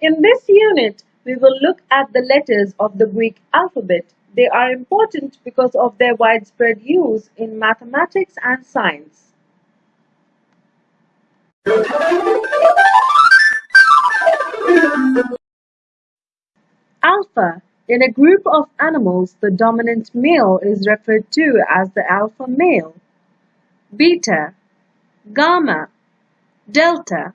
In this unit, we will look at the letters of the Greek alphabet. They are important because of their widespread use in mathematics and science. Alpha. In a group of animals, the dominant male is referred to as the alpha male. Beta. Gamma. Delta.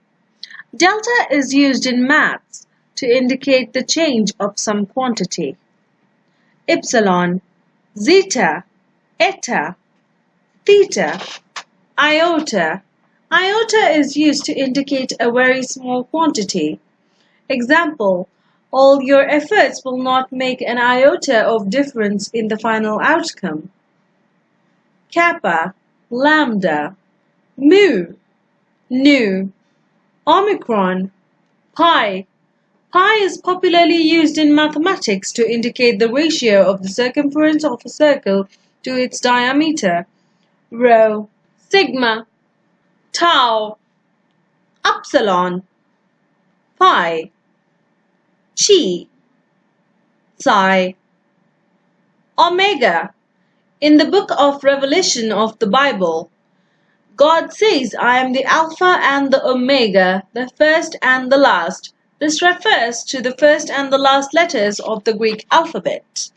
Delta is used in maths to indicate the change of some quantity. Epsilon, zeta, eta, theta, iota. Iota is used to indicate a very small quantity. Example, all your efforts will not make an iota of difference in the final outcome. Kappa, lambda, mu, nu, Omicron, pi. Pi is popularly used in mathematics to indicate the ratio of the circumference of a circle to its diameter. Rho, sigma, tau, upsilon, phi, chi, psi, omega. In the book of Revelation of the Bible, God says, I am the Alpha and the Omega, the first and the last. This refers to the first and the last letters of the Greek alphabet.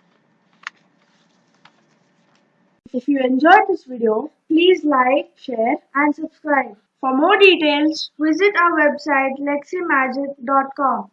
If you enjoyed this video, please like, share and subscribe. For more details, visit our website leximagic.com.